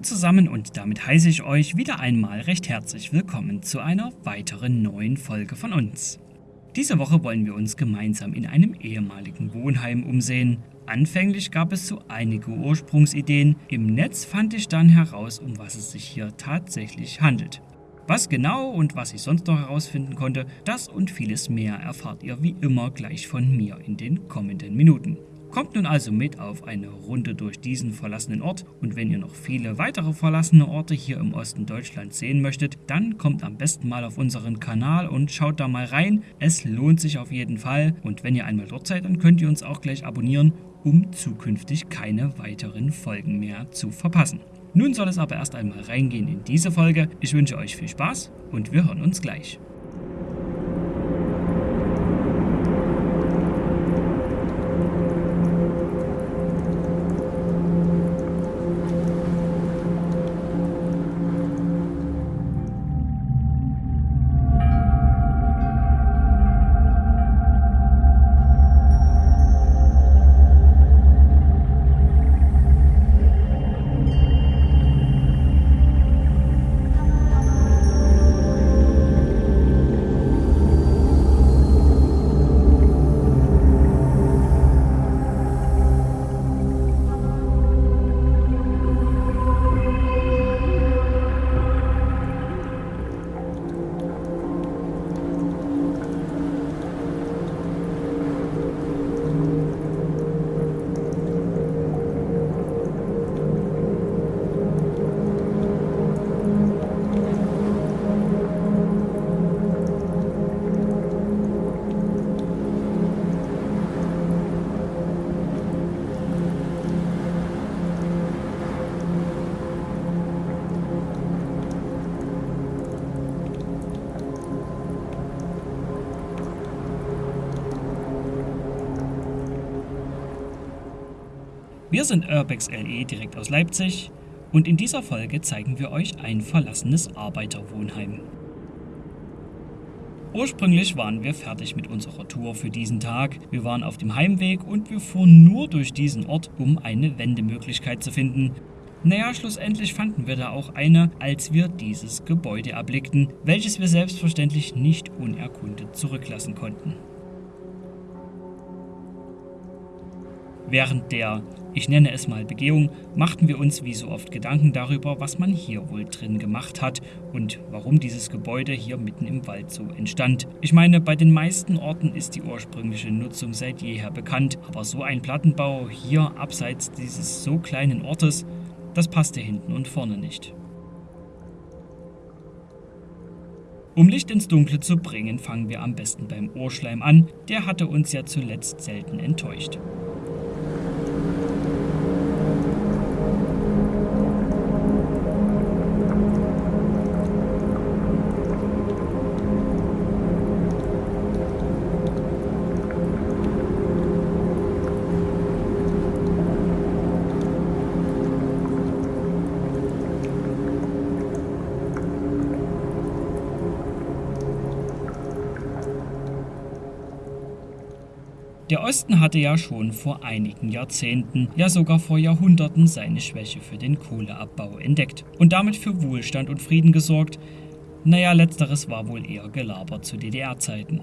zusammen und damit heiße ich euch wieder einmal recht herzlich willkommen zu einer weiteren neuen Folge von uns. Diese Woche wollen wir uns gemeinsam in einem ehemaligen Wohnheim umsehen. Anfänglich gab es so einige Ursprungsideen, im Netz fand ich dann heraus, um was es sich hier tatsächlich handelt. Was genau und was ich sonst noch herausfinden konnte, das und vieles mehr erfahrt ihr wie immer gleich von mir in den kommenden Minuten. Kommt nun also mit auf eine Runde durch diesen verlassenen Ort und wenn ihr noch viele weitere verlassene Orte hier im Osten Deutschlands sehen möchtet, dann kommt am besten mal auf unseren Kanal und schaut da mal rein. Es lohnt sich auf jeden Fall und wenn ihr einmal dort seid, dann könnt ihr uns auch gleich abonnieren, um zukünftig keine weiteren Folgen mehr zu verpassen. Nun soll es aber erst einmal reingehen in diese Folge. Ich wünsche euch viel Spaß und wir hören uns gleich. Wir sind Urbex LE direkt aus Leipzig und in dieser Folge zeigen wir euch ein verlassenes Arbeiterwohnheim. Ursprünglich waren wir fertig mit unserer Tour für diesen Tag. Wir waren auf dem Heimweg und wir fuhren nur durch diesen Ort, um eine Wendemöglichkeit zu finden. Naja, schlussendlich fanden wir da auch eine, als wir dieses Gebäude erblickten, welches wir selbstverständlich nicht unerkundet zurücklassen konnten. Während der, ich nenne es mal Begehung, machten wir uns wie so oft Gedanken darüber, was man hier wohl drin gemacht hat und warum dieses Gebäude hier mitten im Wald so entstand. Ich meine, bei den meisten Orten ist die ursprüngliche Nutzung seit jeher bekannt, aber so ein Plattenbau hier abseits dieses so kleinen Ortes, das passte hinten und vorne nicht. Um Licht ins Dunkle zu bringen, fangen wir am besten beim Ohrschleim an, der hatte uns ja zuletzt selten enttäuscht. Der Osten hatte ja schon vor einigen Jahrzehnten, ja sogar vor Jahrhunderten seine Schwäche für den Kohleabbau entdeckt und damit für Wohlstand und Frieden gesorgt. Naja, letzteres war wohl eher gelabert zu DDR-Zeiten.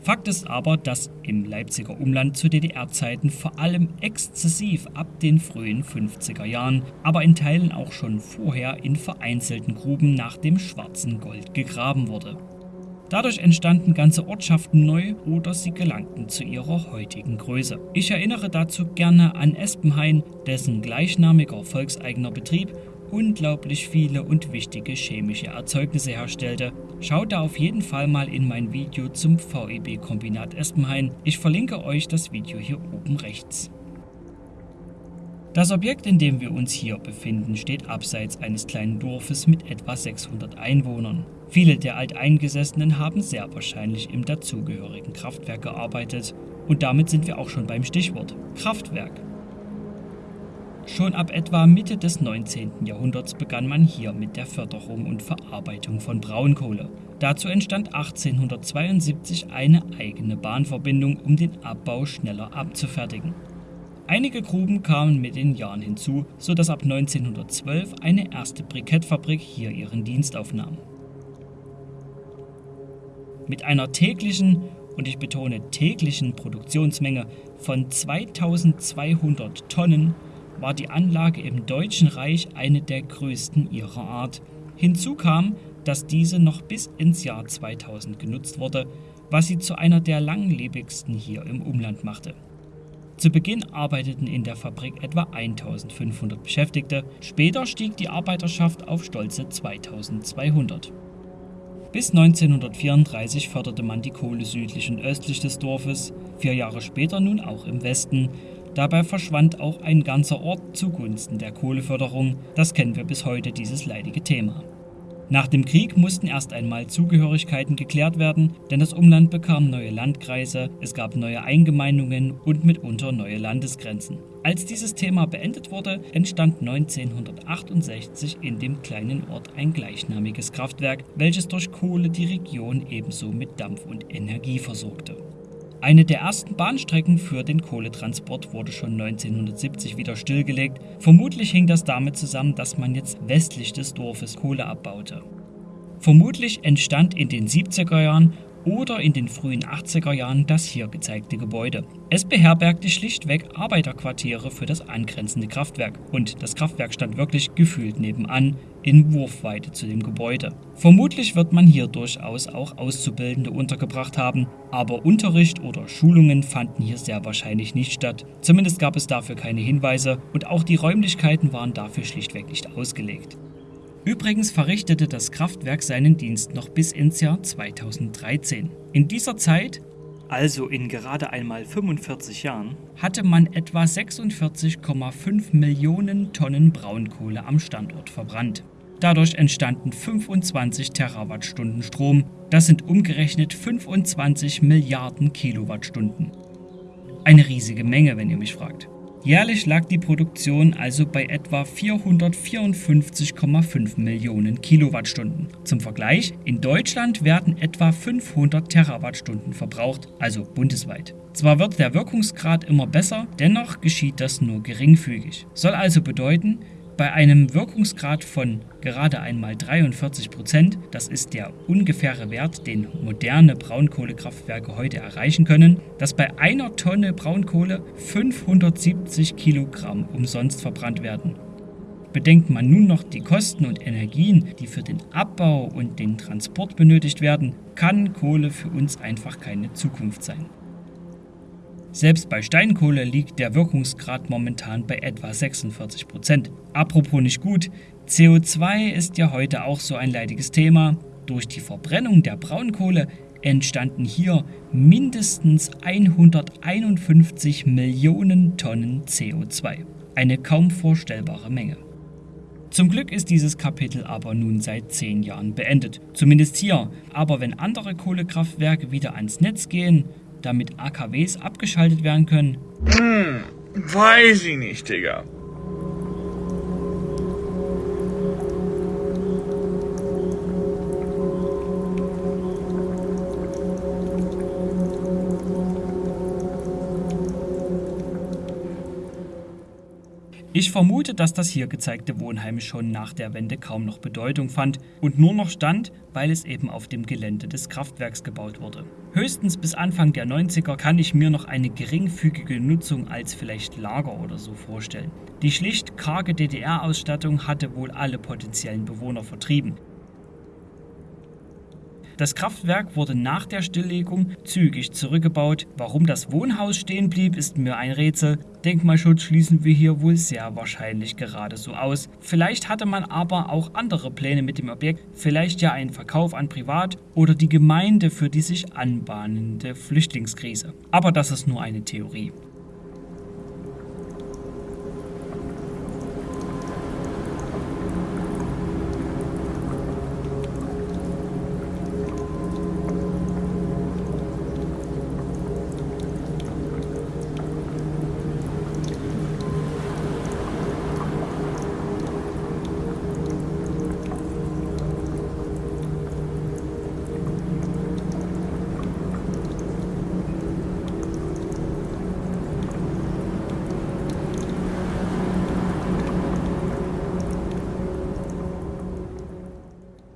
Fakt ist aber, dass im Leipziger Umland zu DDR-Zeiten vor allem exzessiv ab den frühen 50er Jahren, aber in Teilen auch schon vorher in vereinzelten Gruben nach dem schwarzen Gold gegraben wurde. Dadurch entstanden ganze Ortschaften neu oder sie gelangten zu ihrer heutigen Größe. Ich erinnere dazu gerne an Espenhain, dessen gleichnamiger volkseigener Betrieb unglaublich viele und wichtige chemische Erzeugnisse herstellte. Schaut da auf jeden Fall mal in mein Video zum VEB-Kombinat Espenhain. Ich verlinke euch das Video hier oben rechts. Das Objekt, in dem wir uns hier befinden, steht abseits eines kleinen Dorfes mit etwa 600 Einwohnern. Viele der Alteingesessenen haben sehr wahrscheinlich im dazugehörigen Kraftwerk gearbeitet. Und damit sind wir auch schon beim Stichwort Kraftwerk. Schon ab etwa Mitte des 19. Jahrhunderts begann man hier mit der Förderung und Verarbeitung von Braunkohle. Dazu entstand 1872 eine eigene Bahnverbindung, um den Abbau schneller abzufertigen. Einige Gruben kamen mit den Jahren hinzu, sodass ab 1912 eine erste Brikettfabrik hier ihren Dienst aufnahm. Mit einer täglichen, und ich betone täglichen Produktionsmenge von 2200 Tonnen war die Anlage im Deutschen Reich eine der größten ihrer Art. Hinzu kam, dass diese noch bis ins Jahr 2000 genutzt wurde, was sie zu einer der langlebigsten hier im Umland machte. Zu Beginn arbeiteten in der Fabrik etwa 1500 Beschäftigte, später stieg die Arbeiterschaft auf stolze 2200. Bis 1934 förderte man die Kohle südlich und östlich des Dorfes, vier Jahre später nun auch im Westen. Dabei verschwand auch ein ganzer Ort zugunsten der Kohleförderung, das kennen wir bis heute, dieses leidige Thema. Nach dem Krieg mussten erst einmal Zugehörigkeiten geklärt werden, denn das Umland bekam neue Landkreise, es gab neue Eingemeindungen und mitunter neue Landesgrenzen. Als dieses Thema beendet wurde, entstand 1968 in dem kleinen Ort ein gleichnamiges Kraftwerk, welches durch Kohle die Region ebenso mit Dampf und Energie versorgte. Eine der ersten Bahnstrecken für den Kohletransport wurde schon 1970 wieder stillgelegt. Vermutlich hing das damit zusammen, dass man jetzt westlich des Dorfes Kohle abbaute. Vermutlich entstand in den 70er Jahren oder in den frühen 80er Jahren das hier gezeigte Gebäude. Es beherbergte schlichtweg Arbeiterquartiere für das angrenzende Kraftwerk und das Kraftwerk stand wirklich gefühlt nebenan in Wurfweite zu dem Gebäude. Vermutlich wird man hier durchaus auch Auszubildende untergebracht haben, aber Unterricht oder Schulungen fanden hier sehr wahrscheinlich nicht statt. Zumindest gab es dafür keine Hinweise und auch die Räumlichkeiten waren dafür schlichtweg nicht ausgelegt. Übrigens verrichtete das Kraftwerk seinen Dienst noch bis ins Jahr 2013. In dieser Zeit, also in gerade einmal 45 Jahren, hatte man etwa 46,5 Millionen Tonnen Braunkohle am Standort verbrannt. Dadurch entstanden 25 Terawattstunden Strom, das sind umgerechnet 25 Milliarden Kilowattstunden. Eine riesige Menge, wenn ihr mich fragt. Jährlich lag die Produktion also bei etwa 454,5 Millionen Kilowattstunden. Zum Vergleich, in Deutschland werden etwa 500 Terawattstunden verbraucht, also bundesweit. Zwar wird der Wirkungsgrad immer besser, dennoch geschieht das nur geringfügig. Soll also bedeuten, bei einem Wirkungsgrad von gerade einmal 43 Prozent, das ist der ungefähre Wert, den moderne Braunkohlekraftwerke heute erreichen können, dass bei einer Tonne Braunkohle 570 Kilogramm umsonst verbrannt werden. Bedenkt man nun noch die Kosten und Energien, die für den Abbau und den Transport benötigt werden, kann Kohle für uns einfach keine Zukunft sein. Selbst bei Steinkohle liegt der Wirkungsgrad momentan bei etwa 46 Prozent. Apropos nicht gut, CO2 ist ja heute auch so ein leidiges Thema. Durch die Verbrennung der Braunkohle entstanden hier mindestens 151 Millionen Tonnen CO2. Eine kaum vorstellbare Menge. Zum Glück ist dieses Kapitel aber nun seit zehn Jahren beendet. Zumindest hier. Aber wenn andere Kohlekraftwerke wieder ans Netz gehen, damit AKWs abgeschaltet werden können? Hm, weiß ich nicht, Digga. Ich vermute, dass das hier gezeigte Wohnheim schon nach der Wende kaum noch Bedeutung fand und nur noch stand, weil es eben auf dem Gelände des Kraftwerks gebaut wurde. Höchstens bis Anfang der 90er kann ich mir noch eine geringfügige Nutzung als vielleicht Lager oder so vorstellen. Die schlicht karge DDR-Ausstattung hatte wohl alle potenziellen Bewohner vertrieben. Das Kraftwerk wurde nach der Stilllegung zügig zurückgebaut. Warum das Wohnhaus stehen blieb, ist mir ein Rätsel. Denkmalschutz schließen wir hier wohl sehr wahrscheinlich gerade so aus. Vielleicht hatte man aber auch andere Pläne mit dem Objekt, vielleicht ja einen Verkauf an Privat oder die Gemeinde für die sich anbahnende Flüchtlingskrise. Aber das ist nur eine Theorie.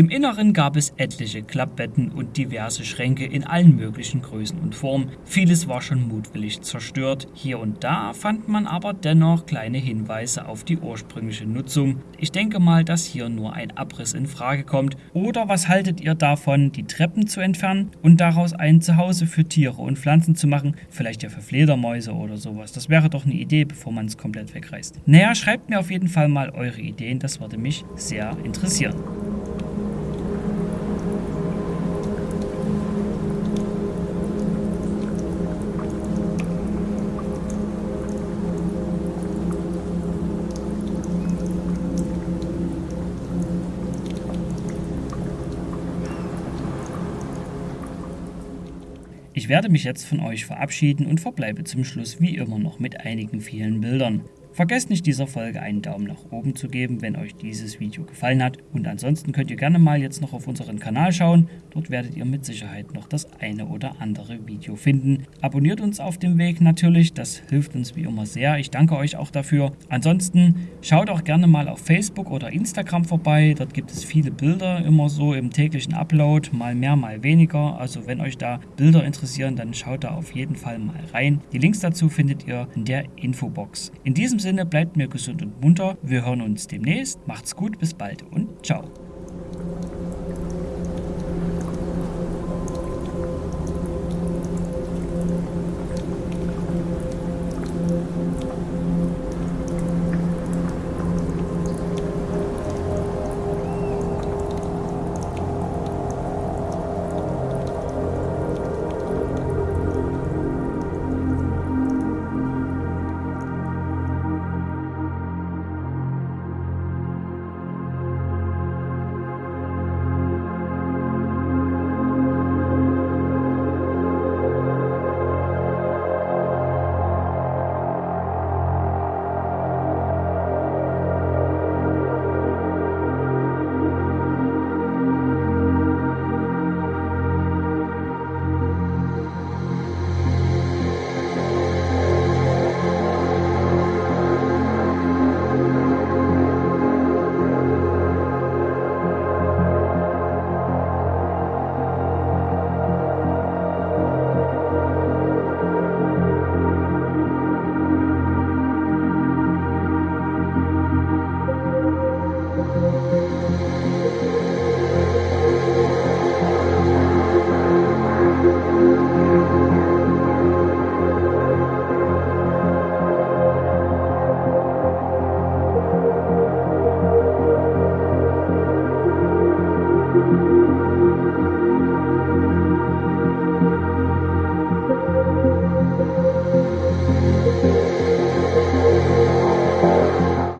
Im Inneren gab es etliche Klappbetten und diverse Schränke in allen möglichen Größen und Formen. Vieles war schon mutwillig zerstört. Hier und da fand man aber dennoch kleine Hinweise auf die ursprüngliche Nutzung. Ich denke mal, dass hier nur ein Abriss in Frage kommt. Oder was haltet ihr davon, die Treppen zu entfernen und daraus ein Zuhause für Tiere und Pflanzen zu machen? Vielleicht ja für Fledermäuse oder sowas. Das wäre doch eine Idee, bevor man es komplett wegreißt. Naja, schreibt mir auf jeden Fall mal eure Ideen, das würde mich sehr interessieren. Ich werde mich jetzt von euch verabschieden und verbleibe zum Schluss wie immer noch mit einigen vielen Bildern. Vergesst nicht dieser Folge einen Daumen nach oben zu geben, wenn euch dieses Video gefallen hat. Und ansonsten könnt ihr gerne mal jetzt noch auf unseren Kanal schauen. Dort werdet ihr mit Sicherheit noch das eine oder andere Video finden. Abonniert uns auf dem Weg natürlich, das hilft uns wie immer sehr. Ich danke euch auch dafür. Ansonsten schaut auch gerne mal auf Facebook oder Instagram vorbei. Dort gibt es viele Bilder immer so im täglichen Upload, mal mehr, mal weniger. Also wenn euch da Bilder interessieren, dann schaut da auf jeden Fall mal rein. Die Links dazu findet ihr in der Infobox. In diesem Sinne bleibt mir gesund und munter. Wir hören uns demnächst. Macht's gut, bis bald und ciao.